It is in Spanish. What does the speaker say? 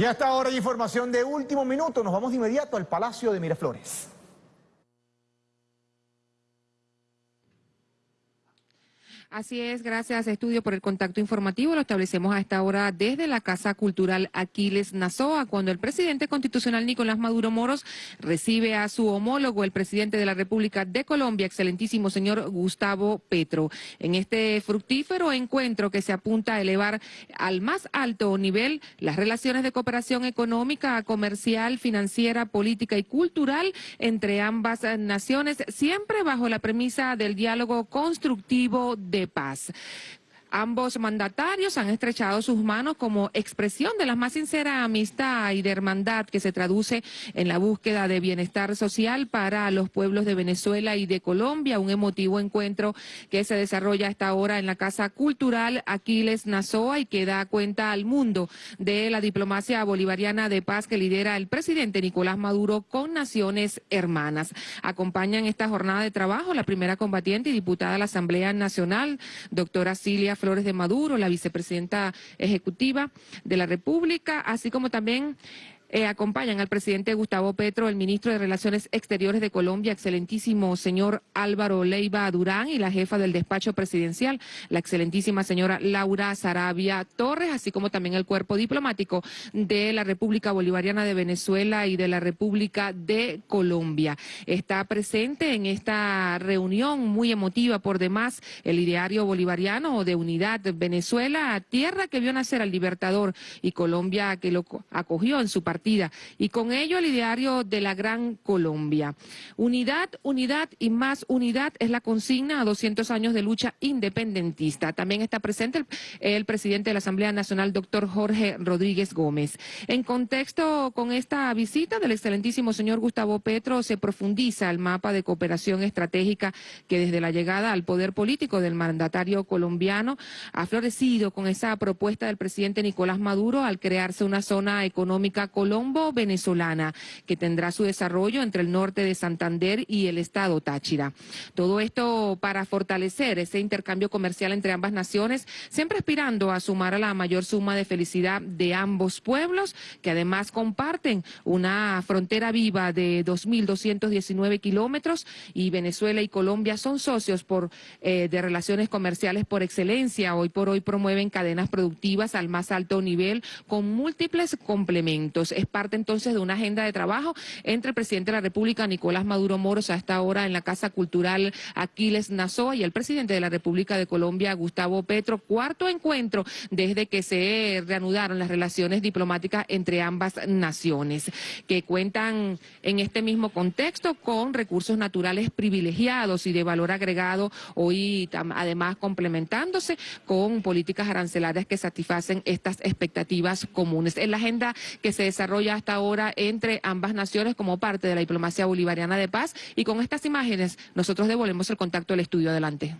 Y hasta ahora hay información de último minuto. Nos vamos de inmediato al Palacio de Miraflores. Así es, gracias Estudio por el contacto informativo. Lo establecemos a esta hora desde la Casa Cultural Aquiles Nazoa, cuando el presidente constitucional Nicolás Maduro Moros recibe a su homólogo, el presidente de la República de Colombia, excelentísimo señor Gustavo Petro. En este fructífero encuentro que se apunta a elevar al más alto nivel las relaciones de cooperación económica, comercial, financiera, política y cultural entre ambas naciones, siempre bajo la premisa del diálogo constructivo de paz. Ambos mandatarios han estrechado sus manos como expresión de la más sincera amistad y de hermandad que se traduce en la búsqueda de bienestar social para los pueblos de Venezuela y de Colombia, un emotivo encuentro que se desarrolla hasta ahora en la Casa Cultural Aquiles Nazoa y que da cuenta al mundo de la diplomacia bolivariana de paz que lidera el presidente Nicolás Maduro con naciones hermanas. Acompañan esta jornada de trabajo la primera combatiente y diputada de la Asamblea Nacional, doctora Cilia Flores de Maduro, la vicepresidenta ejecutiva de la República, así como también eh, acompañan al presidente Gustavo Petro, el ministro de Relaciones Exteriores de Colombia, excelentísimo señor Álvaro Leiva Durán, y la jefa del despacho presidencial, la excelentísima señora Laura Sarabia Torres, así como también el cuerpo diplomático de la República Bolivariana de Venezuela y de la República de Colombia. Está presente en esta reunión muy emotiva por demás el ideario bolivariano de unidad Venezuela, tierra que vio nacer al Libertador y Colombia que lo acogió en su partido y con ello el ideario de la Gran Colombia. Unidad, unidad y más unidad es la consigna a 200 años de lucha independentista. También está presente el, presidente de la Asamblea Nacional, doctor Jorge Rodríguez Gómez. En contexto con esta visita del excelentísimo señor Gustavo Petro, se profundiza el mapa de cooperación estratégica que desde la llegada al poder político del mandatario colombiano ha florecido con esa propuesta del presidente Nicolás Maduro al crearse una zona económica colombiana colombo-venezolana, que tendrá su desarrollo entre el norte de Santander y el estado Táchira. Todo esto para fortalecer ese intercambio comercial entre ambas naciones, siempre aspirando a sumar a la mayor suma de felicidad de ambos pueblos, que además comparten una frontera viva de 2.219 kilómetros y Venezuela y Colombia son socios por, eh, de relaciones comerciales por excelencia. Hoy por hoy promueven cadenas productivas al más alto nivel con múltiples complementos es parte entonces de una agenda de trabajo entre el presidente de la República, Nicolás Maduro Moros, a esta hora en la Casa Cultural Aquiles Nazoa y el presidente de la República de Colombia, Gustavo Petro, cuarto encuentro desde que se reanudaron las relaciones diplomáticas entre ambas naciones, que cuentan en este mismo contexto con recursos naturales privilegiados y de valor agregado, hoy además complementándose con políticas arancelarias que satisfacen estas expectativas comunes. En la agenda que se desarrolla desarrolla hasta ahora entre ambas naciones como parte de la diplomacia bolivariana de paz y con estas imágenes nosotros devolvemos el contacto al estudio. Adelante.